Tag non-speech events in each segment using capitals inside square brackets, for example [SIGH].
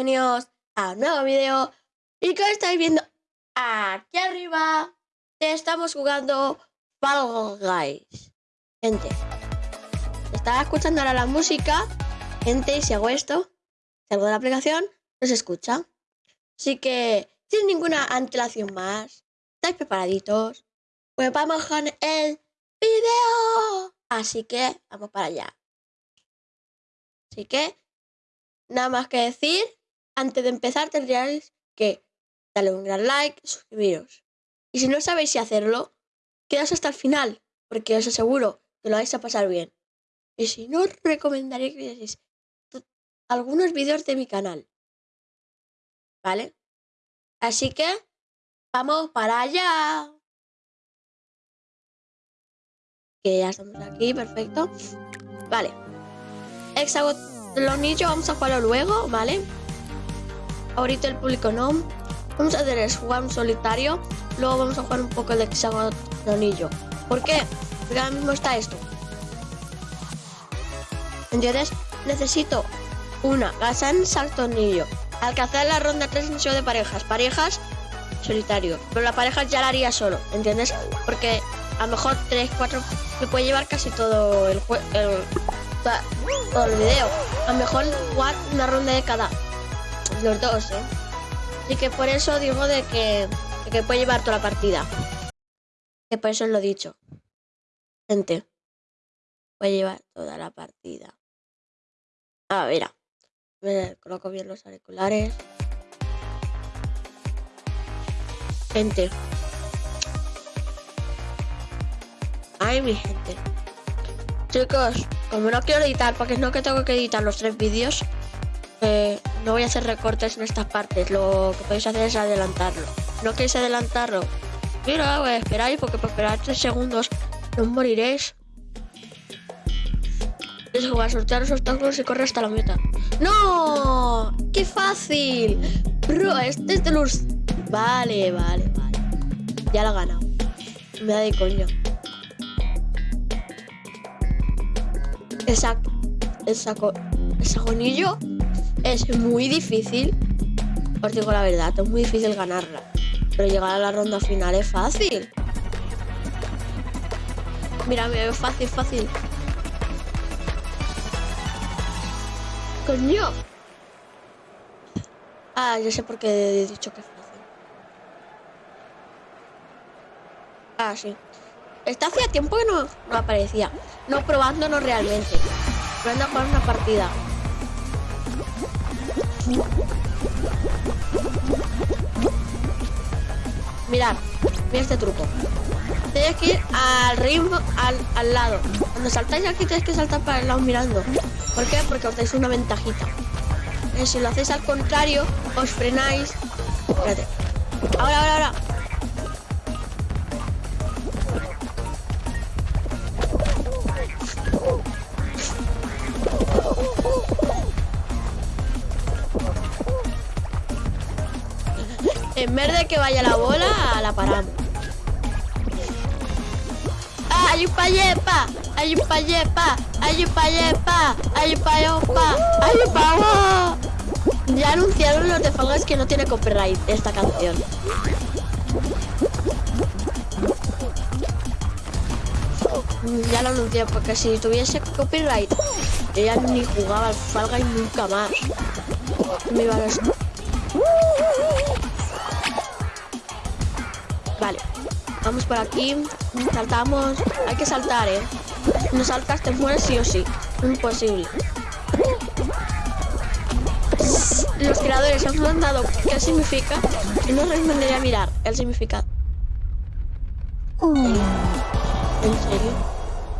bienvenidos a un nuevo video y que estáis viendo aquí arriba estamos jugando Fall Guys. Gente estaba escuchando ahora la música. Gente si hago esto salgo de la aplicación no se escucha. Así que sin ninguna antelación más estáis preparaditos pues vamos con el video así que vamos para allá. Así que nada más que decir, antes de empezar tendríais que darle un gran like, suscribiros. Y si no sabéis si hacerlo, quedaos hasta el final, porque os aseguro que lo vais a pasar bien. Y si no, os recomendaría que vierais algunos vídeos de mi canal. ¿Vale? Así que, vamos para allá. Que ya estamos aquí, perfecto. Vale. Hexagon los niños vamos a jugarlo luego, ¿vale? Ahorita el público no. Vamos a hacer el jugar un solitario. Luego vamos a jugar un poco de hexagonillo. ¿Por qué? Porque ahora mismo está esto. ¿Entiendes? Necesito una casa en saltonillo. Alcanzar la ronda 3 en de parejas. Parejas, solitario. Pero la pareja ya la haría solo, ¿entiendes? Porque a lo mejor 3, 4 me puede llevar casi todo el, el, todo el video. A lo mejor jugar una ronda de cada. Los dos, ¿eh? Así que por eso digo de que, que puede llevar toda la partida. Que por eso os lo he dicho. Gente. Puede llevar toda la partida. A ver, me coloco bien los auriculares. Gente. Ay, mi gente. Chicos, como no quiero editar, porque no que tengo que editar los tres vídeos, eh, no voy a hacer recortes en estas partes. Lo que podéis hacer es adelantarlo. ¿No queréis adelantarlo? Mira, voy a esperar porque por esperar tres segundos no moriréis. Es jugar, sortear los obstáculos y correr hasta la meta. ¡No! ¡Qué fácil! Bro, este es de los... Vale, vale, vale. Ya lo he ganado. Me da de coño. esa, esa, gonillo es muy difícil. Os digo la verdad, es muy difícil ganarla. Pero llegar a la ronda final es fácil. Mira, me veo fácil, fácil. Coño. Ah, ya sé por qué he dicho que es fácil. Ah, sí. Está hacía tiempo que no, no aparecía. No probándonos realmente. Probando a jugar una partida. Mirad, mira este truco. Tienes que ir al ritmo, al, al, lado. Cuando saltáis aquí tenéis que saltar para el lado mirando. ¿Por qué? Porque os dais una ventajita. Eh, si lo hacéis al contrario, os frenáis. Espérate. Ahora, ahora, ahora. Que vaya la bola, la paramos. ¡Ah, hay un payepa! ¡Hay un payepa! ¡Hay un payepa! ¡Hay un payepa! ¡Hay un! Ya anunciaron los de que no tiene copyright esta canción. Ya lo anuncié, porque si tuviese copyright, ya ni jugaba al Fall Guys nunca más. Me iba a Vale, vamos por aquí, saltamos, hay que saltar, ¿eh? No saltas, te mueres sí o sí, imposible. Los creadores han mandado qué significa y no respondería a mirar el significado. ¿En serio?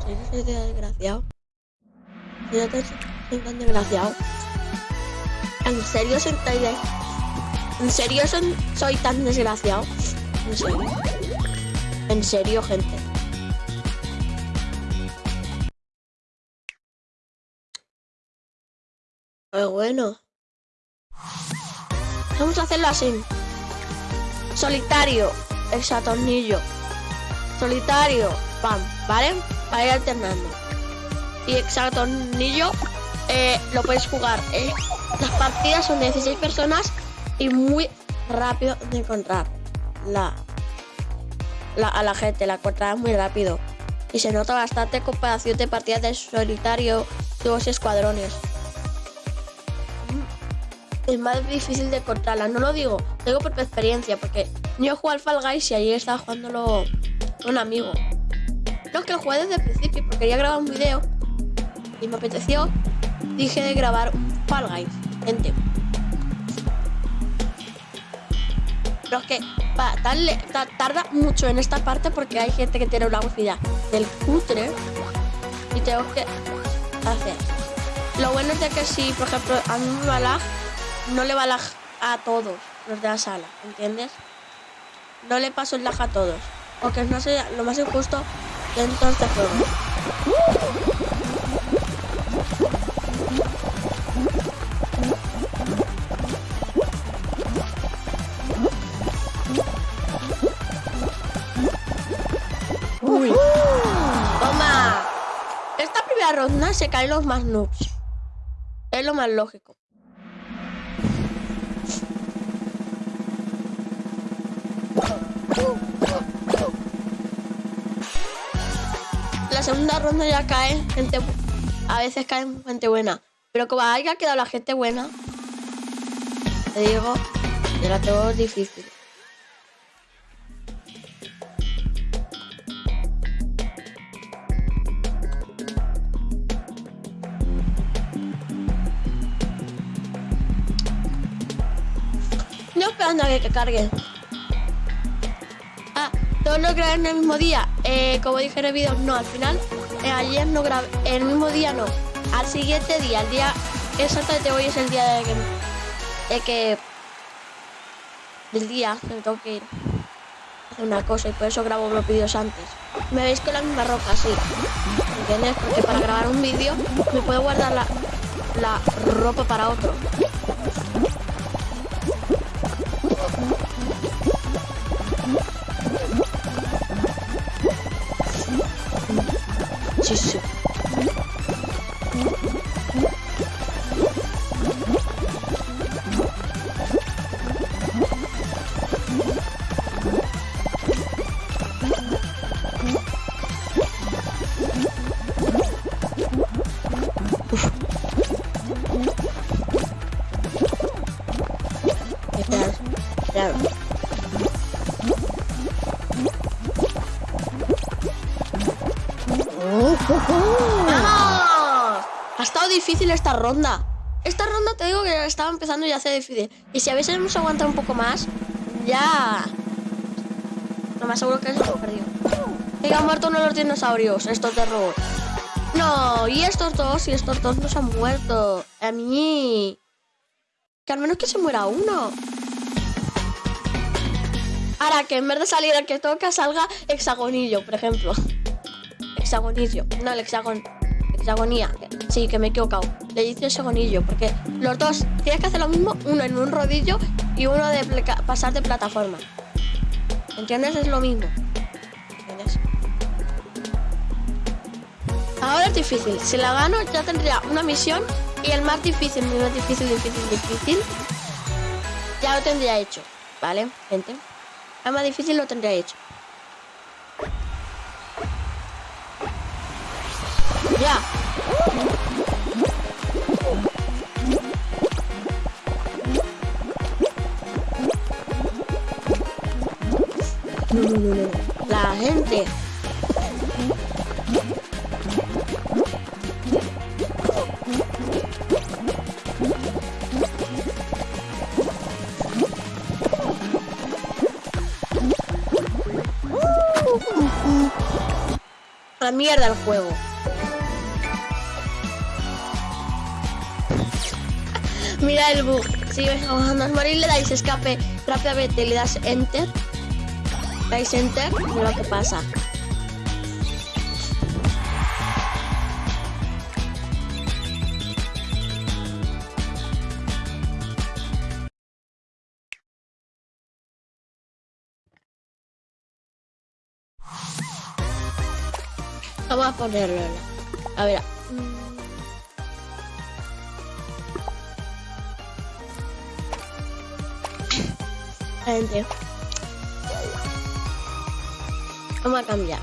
¿En serio soy desgraciado? ¿Soy tan desgraciado? ¿En serio soy tan desgraciado? ¿En serio soy tan desgraciado? ¿En serio? ¿En serio, gente? Pero bueno. Vamos a hacerlo así. Solitario, exatornillo. Solitario, pam, ¿vale? Para ir alternando. Y exatornillo, eh, lo puedes jugar. eh. Las partidas son de 16 personas y muy rápido de encontrar la, a la gente. La encontrarás muy rápido. Y se nota bastante comparación de partidas de solitario, dos escuadrones. Es más difícil de encontrarla. No lo digo, lo digo por experiencia, porque yo jugué al Fall Guys y ayer estaba jugándolo un amigo. No, que jugué desde el principio, porque quería grabar un video y me apeteció. Dije de grabar un Fall Guys, gente. Pero que ta- tarda mucho en esta parte porque hay gente que tiene una velocidad del cutre y tengo que hacer. Lo bueno es que si, por ejemplo, a mí me va no le va a todos los de la sala, ¿entiendes? No le paso el lag a todos. Porque no sé lo más injusto dentro de este juego. Se caen los más noobs. Es lo más lógico. La segunda ronda ya cae gente. A veces cae gente buena. Pero como haya quedado la gente buena, te digo, yo la tengo difícil. Que. Ah, todos lo grabé en el mismo día. Eh, como dije en el vídeo, no, al final, eh, ayer no grabé, el mismo día no. Al siguiente día, el día exactamente hoy es el día de que, de del día me tengo que ir una cosa y por eso grabo los vídeos antes. Me veis con la misma ropa, sí. ¿Entiendes? Porque para grabar un vídeo me puedo guardar la ropa para otro. Sí, esta ronda. Esta ronda te digo que estaba empezando ya hace difícil. Y si habéis aguantado un poco más, ya. No me aseguro que se hemos perdido. Que han muerto uno de los dinosaurios, estos de robot. No, y estos dos, y estos dos no han muerto. A mí. Que al menos que se muera uno. Ahora que en vez de salir el que toca salga hexagonillo, por ejemplo. Hexagonillo. No, el hexagon. Hexagonía. Sí, que me he equivocado. Le dice hexagonillo, porque los dos tienes que hacer lo mismo, uno en un rodillo y uno de pasar de plataforma. ¿Entiendes? Es lo mismo. ¿Entiendes? Ahora es difícil. Si la gano ya tendría una misión y el más difícil, el más difícil, difícil, difícil, ya lo tendría hecho. ¿Vale, gente? El más difícil lo tendría hecho. Ya. No, no, no. La gente. La mierda el juego. Mira el bug. Si ves a Johannes morir, le dais escape rápidamente, le das enter. Dais enter, mira lo que pasa. Vamos a ponerlo. A ver. Vamos a cambiar.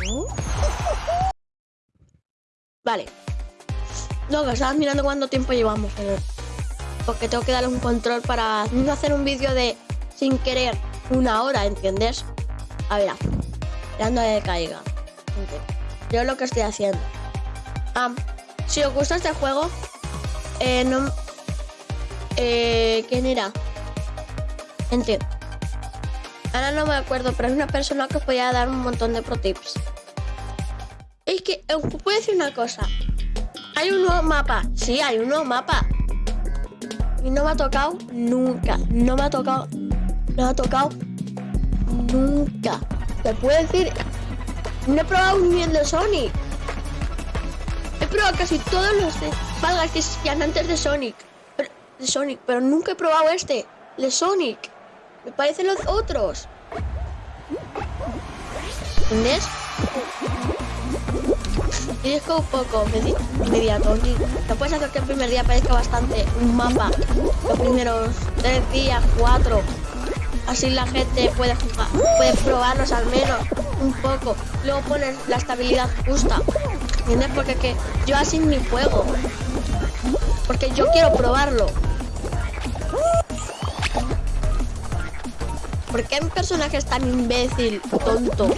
[LAUGHS] Vale. No, que estaba mirando cuánto tiempo llevamos. Porque tengo que darle un control para no hacer un vídeo de sin querer una hora, ¿entiendes? A ver, dando de caiga. Yo lo que estoy haciendo. Ah, si os gusta este juego, eh, no. Eh, ¿Quién era? Gente. Ahora no me acuerdo, pero es una persona que podía dar un montón de pro tips. Es que os puedo decir una cosa. Hay un nuevo mapa. Sí, hay un nuevo mapa. Y no me ha tocado nunca. No me ha tocado. No me ha tocado nunca. Te puedo decir. No he probado ni el de Sonic. He probado casi todos los de que existían antes de Sonic. De Sonic, pero nunca he probado este. De Sonic. Me parecen los otros. ¿Entendés? Y es como un poco inmediato. Lo puedes hacer que el primer día parezca bastante un mapa. Los primeros tres días, cuatro. Así la gente puede jugar, puede probarlos al menos un poco. Luego pones la estabilidad justa. ¿Entiendes? Porque que yo así ni juego. Porque yo quiero probarlo. ¿Por qué un personaje es tan imbécil, tonto?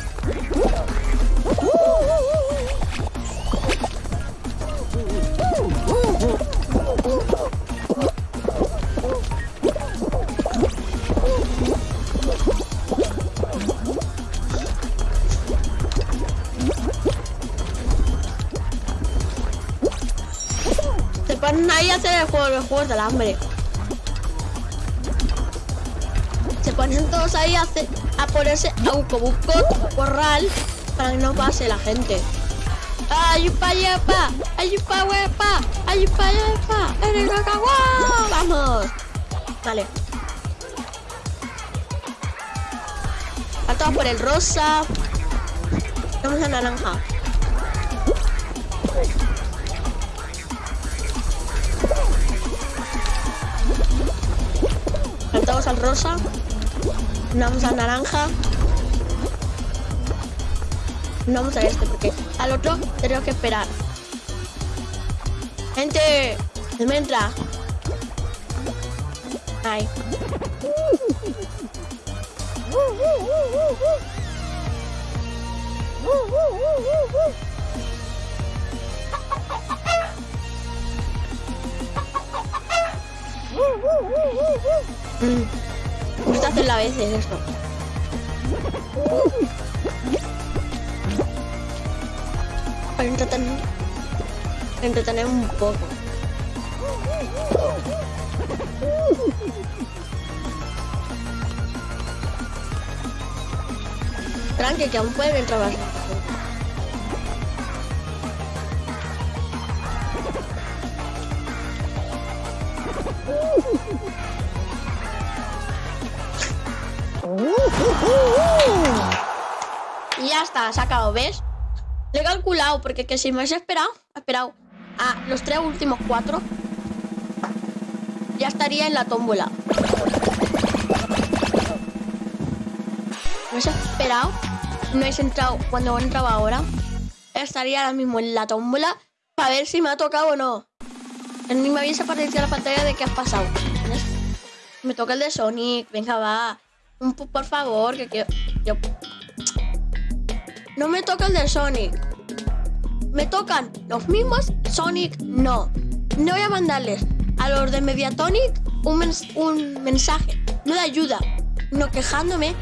a hacer el juego, los juegos del hambre. Todos ahí a, a ponerse a un corral para que no pase la gente. ¡Ayupa, yepa! ¡Ayupa, huepa! ¡Ayupa, yepa! ¡Eres ¡Vamos! Vale. A por el rosa. Vamos a naranja. Saltamos al rosa. Vamos al naranja. No vamos a este porque al otro tenemos que esperar. Gente, me entra. Ay. Mm. Gusta hacer la vez esto. Para entretener, entretener un poco. Tranqui, que aún pueden entrar más. Está, sacado, ¿ves? Le he calculado, porque que si me hubiese esperado, he esperado a los tres últimos cuatro, ya estaría en la tómbola. Me hubiese esperado, no hubiese entrado cuando he entrado ahora, estaría ahora mismo en la tómbola para ver si me ha tocado o no. Ni me hubiese aparecido la pantalla de qué has pasado. Me toca el de Sonic, venga, va. Por favor, que quiero... Yo... No me toca el de Sonic. Me tocan los mismos, Sonic no. No voy a mandarles a los de Mediatonic un, un mensaje, no de ayuda, no quejándome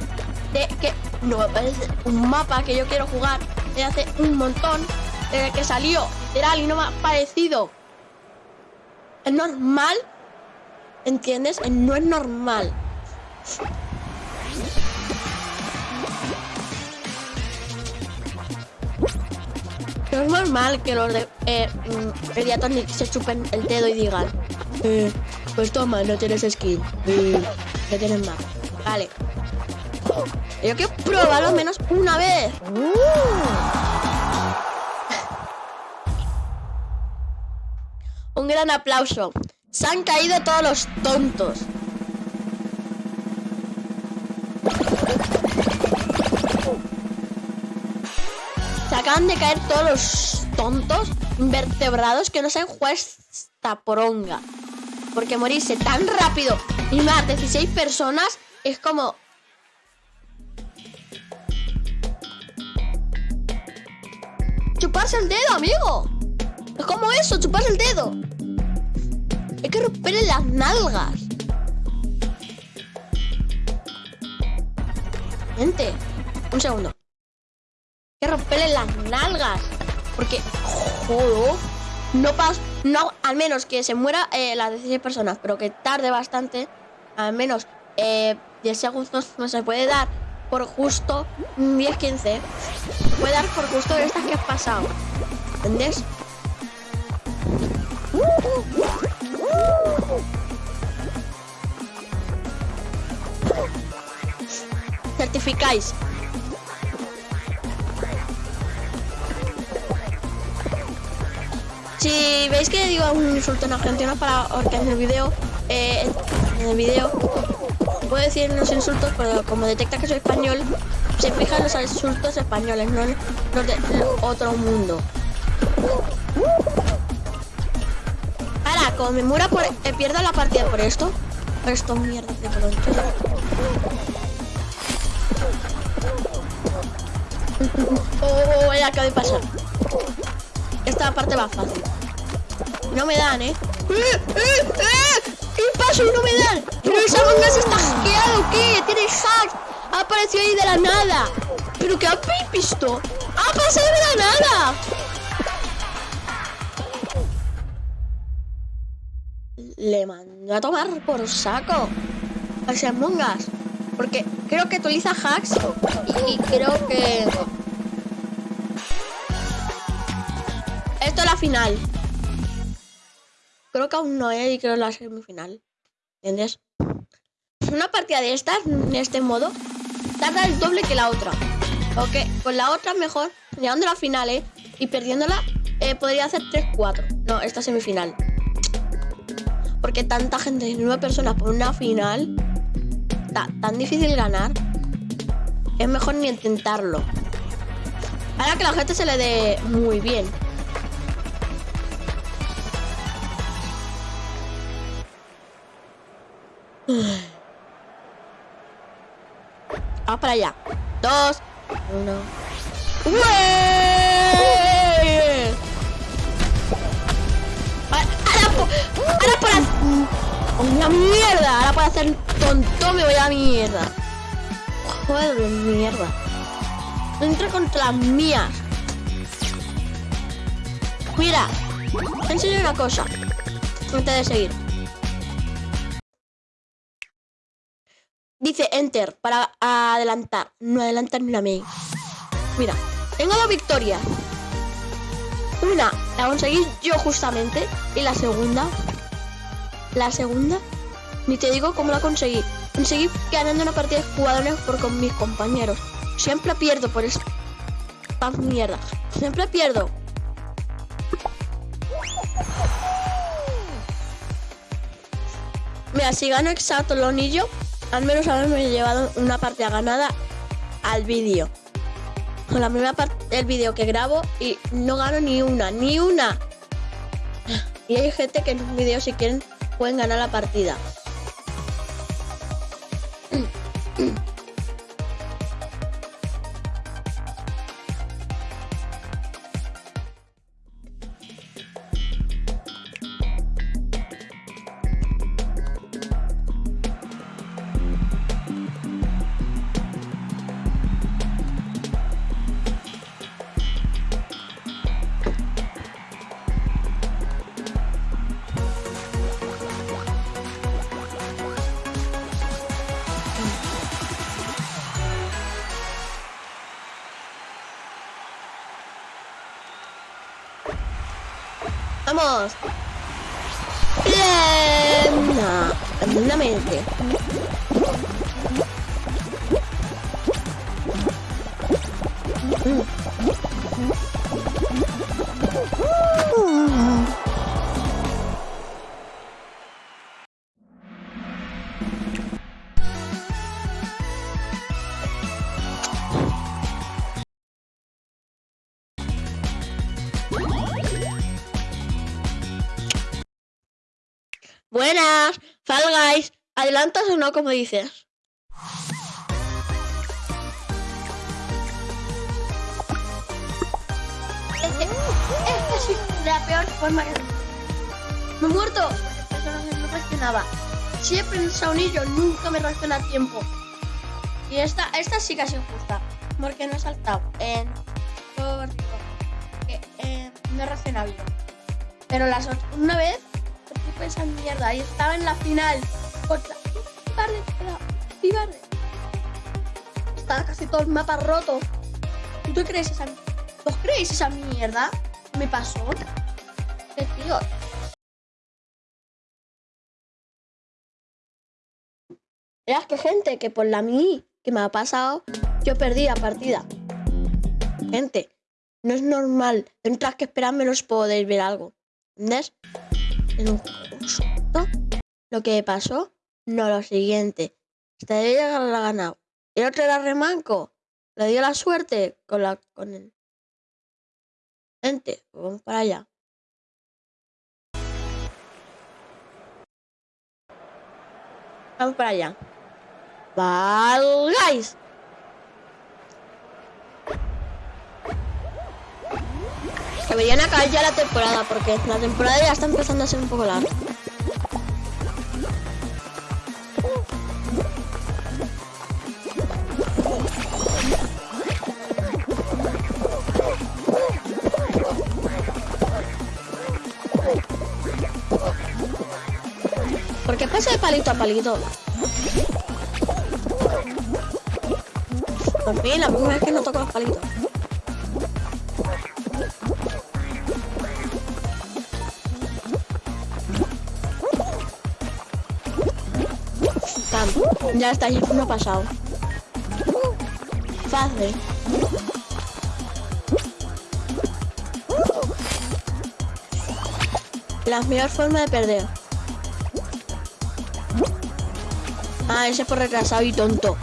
de que no me parece un mapa que yo quiero jugar desde hace un montón, desde que salió, era y no me ha parecido. Es normal, ¿entiendes? No es normal. No es normal que los de eh, mm, se chupen el dedo y digan eh, Pues toma, no tienes skin No tienes más Vale. Yo quiero probarlo menos una vez. Un gran aplauso. Se han caído todos los tontos. Se acaban de caer todos los tontos invertebrados que no saben jugar esta poronga. Porque morirse tan rápido y más 16 personas es como... Chuparse el dedo, amigo. Es como eso, chuparse el dedo. Hay que romperle las nalgas. Gente, un segundo. Que romperle las nalgas. Porque, joder, no pasa, no, al menos que se muera eh, las 16 personas, pero que tarde bastante, al menos eh, 10 segundos no se puede dar por justo 10-15. Puede dar por justo estas que has pasado. ¿Entendés? Certificáis. Si veis que digo un insulto en argentino para porque en el video, eh, en el video puedo decir los insultos, pero como detecta que soy español, se fijan los insultos españoles, no los de otro mundo. Ahora, como me muera por... Eh, pierdo la partida por esto. Por esto mierda de pronto. [LAUGHS] Oh, oh, oh, ya acabo de pasar. Esta parte va fácil. No me dan, ¿eh? ¡Eh, eh, eh! ¿Qué paso no me dan? ¿Pero manga se está hackeado qué? ¿Tiene hack? Ha aparecido ahí de la nada. ¿Pero qué habéis visto? ¡Ha pasado de la nada! Le mando a tomar por saco a mongas. Porque creo que utiliza hacks y creo que... Esto es la final. Creo que aún no es y creo la semifinal. ¿Entiendes? Una partida de estas, en este modo, tarda el doble que la otra. Ok, con la otra mejor, llegando a la final, ¿eh? Y perdiéndola, eh, podría hacer 3-4. No, esta semifinal. Porque tanta gente, nueve personas por una final, está tan difícil ganar, es mejor ni intentarlo. Para que la gente se le dé muy bien. Vamos para allá. Dos. Uno. Ahora, por hacer... ¡Una mierda! Ahora puedo hacer tonto me voy a mierda. Joder, mierda. Entra contra las mías. Mira, te enseño una cosa. Antes de seguir. Dice Enter para adelantar. No adelantar ni la main. Mira, tengo dos victorias. Una la conseguí yo justamente. Y la segunda. La segunda. Ni te digo cómo la conseguí. Conseguí ganando una partida de jugadores por con mis compañeros. Siempre pierdo por esta mierda. Siempre pierdo. Mira, si gano exacto el anillo, al menos haberme llevado una partida ganada al vídeo. Con la primera parte del vídeo que grabo y no gano ni una, ni una. Y hay gente que en un vídeo si quieren pueden ganar la partida. No, Buenas, Fall Guys. ¿Adelantas o no, como dices? Es que, es la peor forma que... Me he muerto. No, reaccionaba. Siempre en saunillo nunca me reacciona a tiempo. Y esta, esta sí que ha sido justa. Porque no he saltado. En... Por... Que, eh, no he reaccionado bien. Pero las. Una vez... Tipo esa mierda. Y estaba en la final. Contra... Pibarde, Pibarde. Estaba casi todo el mapa roto. ¿Y tú crees esa... ¿Vos creéis esa mierda? ¿Me pasó? ¿Qué tío? Verás que gente que por la mí que me ha pasado, yo perdí la partida. Gente, no es normal. Tendrás que esperarme los podéis ver algo. ¿Entendés? En un lo que pasó, no lo siguiente. Este debía la ganado. El otro era remanco. Le dio la suerte con la con él. Gente, vamos para allá. Vamos para allá. ¡Valgáis! Deberían acabar ya la temporada porque la temporada ya está empezando a ser un poco larga. ¿Por qué pasa de palito a palito? Por fin, la primera vez que no toco los palitos. Ya está, ya no pasado. Fácil. La mejor forma de perder. Ah, ese es por retrasado y tonto.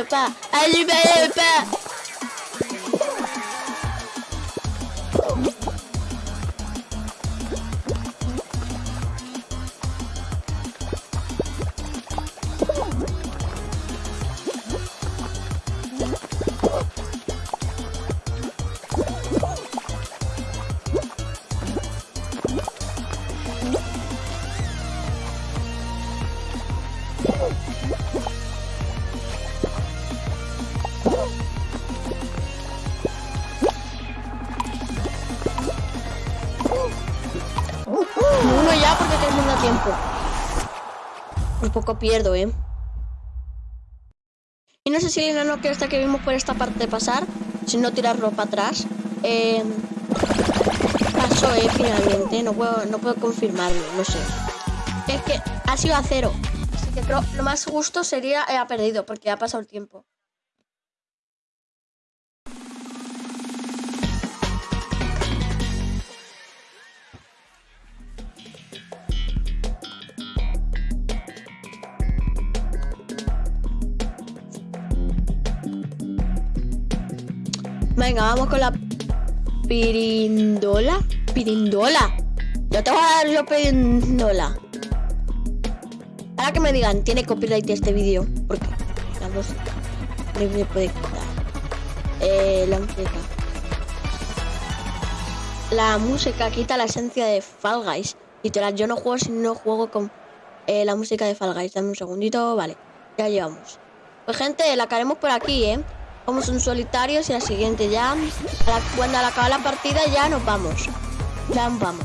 J'ai pas, j'ai pas. Ah, j'ai pas, Por poco pierdo, ¿eh? Y no sé si el enano que hasta que vimos por esta parte pasar, si no tirarlo para atrás, eh, pasó, ¿eh? Finalmente, no puedo, no puedo confirmarlo, no sé. Es que ha sido a cero. Así que creo lo más justo sería eh, ha perdido, porque ha pasado el tiempo. Venga, vamos con la pirindola. Pirindola. Yo te voy a dar yo pirindola. Ahora que me digan, tiene copyright este vídeo. Porque la música me puede quitar. Eh, la música. La música quita la esencia de Fall Guys. Literal, yo no juego si no juego con eh, la música de Fall Guys. Dame un segundito, vale. Ya llevamos. Pues gente, la haremos por aquí, ¿eh? Vamos un solitario y la siguiente ya. Cuando al acabar la partida ya nos vamos. Ya nos vamos.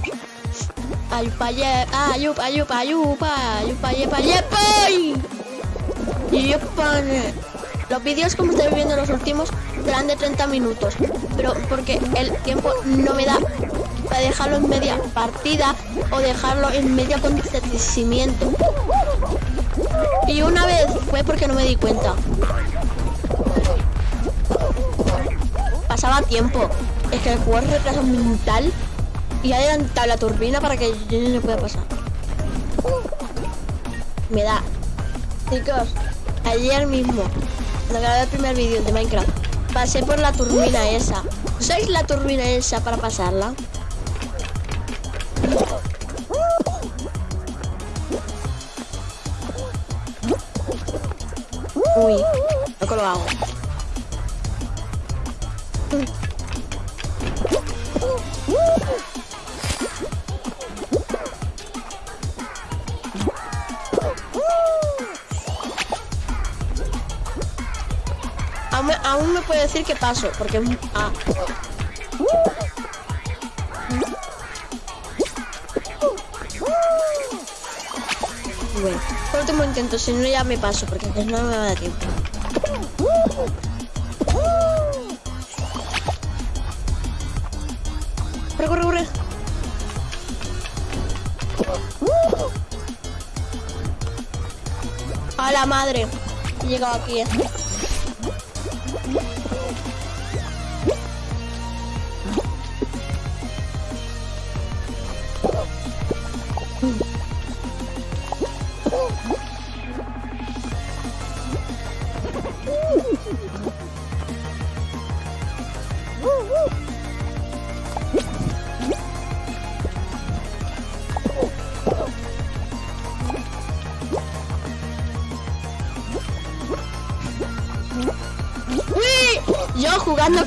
Ayupa, ye, ayupa, ayupa, ayupa, ayupa, yepa, yepa. Yepa. Los vídeos como estoy viendo los últimos serán de 30 minutos. Pero porque el tiempo no me da para dejarlo en media partida o dejarlo en medio acontecimiento. Y una vez fue porque no me di cuenta. Pasaba tiempo. Es que el juego es retraso mental y ha adelantado la turbina para que yo no se pueda pasar. Me da. Chicos, ayer mismo, cuando grabé el primer vídeo de Minecraft, pasé por la turbina esa. ¿Usáis la turbina esa para pasarla? Uy, lo hago. Decir que paso, porque... Ah. Bueno, último intento, si no ya me paso, porque no no me va a dar tiempo. Corre, corre, corre. A la madre. He llegado aquí, eh.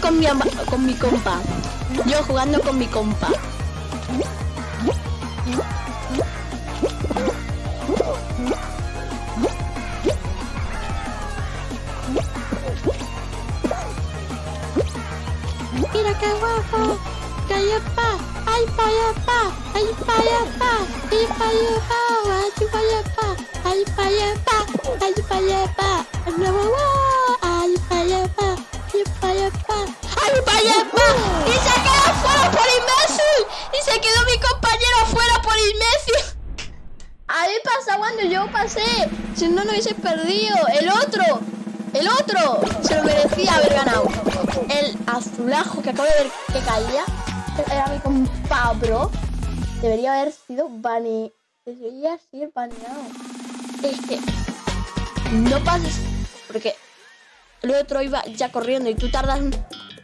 Con mi, compa. Yo jugando con mi compa. Mira qué guapo. Cayapa. Ay, payapa. Ay, payapa. Ay, payapa. Ay, payapa. Ay, payapa. Ay, payapa. No, yo pasé. Si no, no hubiese perdido. El otro. El otro se lo merecía haber ganado. El azulajo que acabo de ver que caía. Era mi compa, bro. Debería haber sido bane. Debería ser baneado. Es que. No pases. Porque el otro iba ya corriendo y tú tardas un-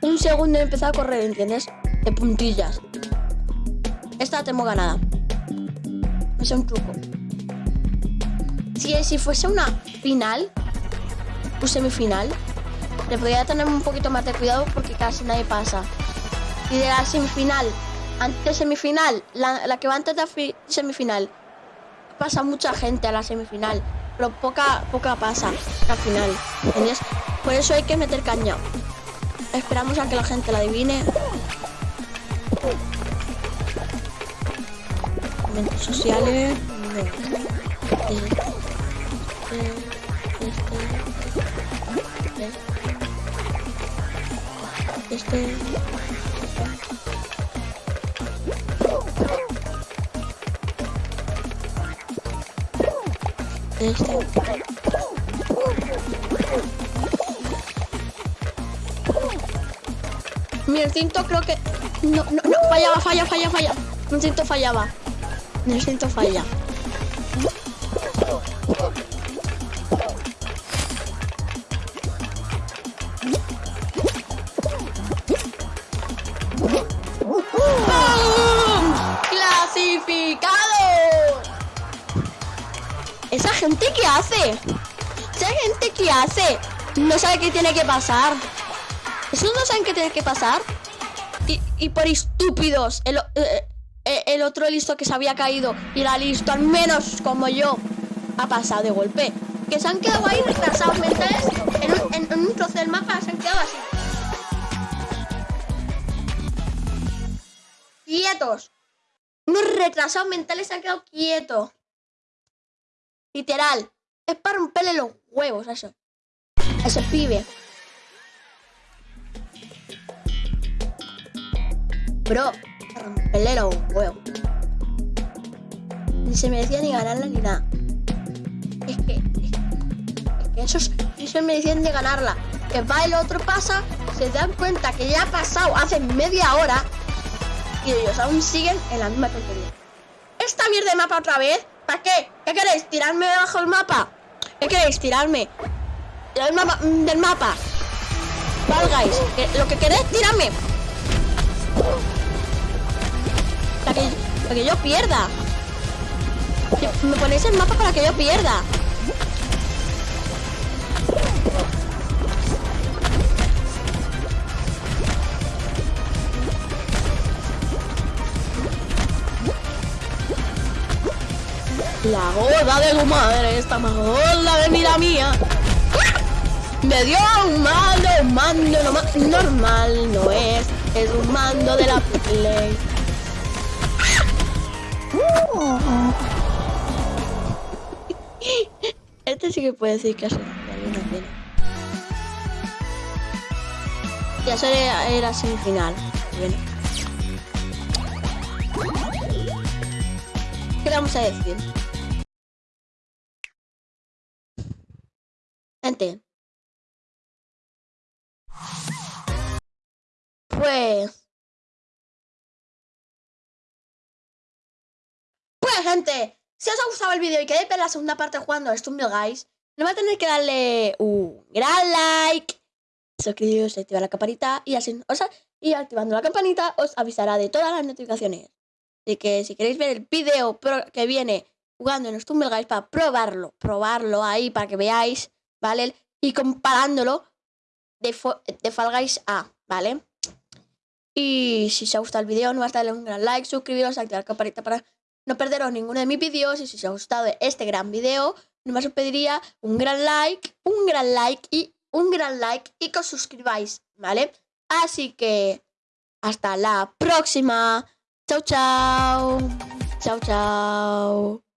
un segundo en empezar a correr, ¿entiendes? De puntillas. Esta la tengo ganada. Es un truco. Si, si fuese una final, un semifinal, le podría tener un poquito más de cuidado porque casi nadie pasa. Y de la semifinal, antes de semifinal, la, la que va antes de la fi- semifinal, pasa mucha gente a la semifinal, pero poca, poca pasa al final. ¿entiendes? Por eso hay que meter caña. Esperamos a que la gente la adivine. Eventos sociales. Este, este, este, este. Mi instinto creo que... No, no, no, fallaba, falla, falla, falla. Mi instinto fallaba. Mi instinto falla. ¿Esa gente qué hace? ¿Esa gente qué hace? No sabe qué tiene que pasar. ¿Esos no saben qué tiene que pasar? Y, y por estúpidos, el, eh, eh, el otro listo que se había caído y era listo, al menos como yo, ha pasado de golpe. Que se han quedado ahí retrasados mentales en un, en un trozo del mapa, se han quedado así. Quietos. Unos retrasados mentales se han quedado quietos. Literal. Es para romperle los huevos a eso. A ese pibe. Bro, para romperle los huevos. Ni se merecía ni ganarla ni nada. Es que. Es que, es que esos no se merecían de ganarla. que va otro pasa, se dan cuenta que ya ha pasado hace media hora y ellos aún siguen en la misma tontería. ¿Esta mierda de mapa otra vez? ¿Para qué? ¿Qué queréis? ¿Tirarme debajo del mapa? ¿Qué queréis? ¿Tirarme? Del mapa? Del mapa. Valgáis. Lo que queréis, tirarme. Para que, para que yo pierda. Me ponéis el mapa para que yo pierda. La gorda de tu madre está más gorda de mira mía. Me dio un mando, un mando no, normal, no es, es un mando de la Play. [LAUGHS] Este sí que puede decir que hace una pena. Ya eso era, era semifinal. Bueno. ¿Qué le vamos a decir? Pues... Pues gente, si os ha gustado el vídeo y queréis ver la segunda parte jugando a Stumble Guys, no va a tener que darle un gran like, suscribiros, activar la campanita y así, o sea, y activando la campanita os avisará de todas las notificaciones. Así que si queréis ver el vídeo que viene jugando en Stumble Guys para probarlo, probarlo ahí para que veáis ¿vale? Y comparándolo de, de Fall Guys a, ¿vale? Y si os ha gustado el vídeo, no a darle un gran like, suscribiros, activar la campanita para no perderos ninguno de mis vídeos. Y si os ha gustado este gran vídeo, más os pediría un gran like, un gran like y un gran like y que os suscribáis, ¿vale? Así que hasta la próxima. Chao, chao. Chao, chao.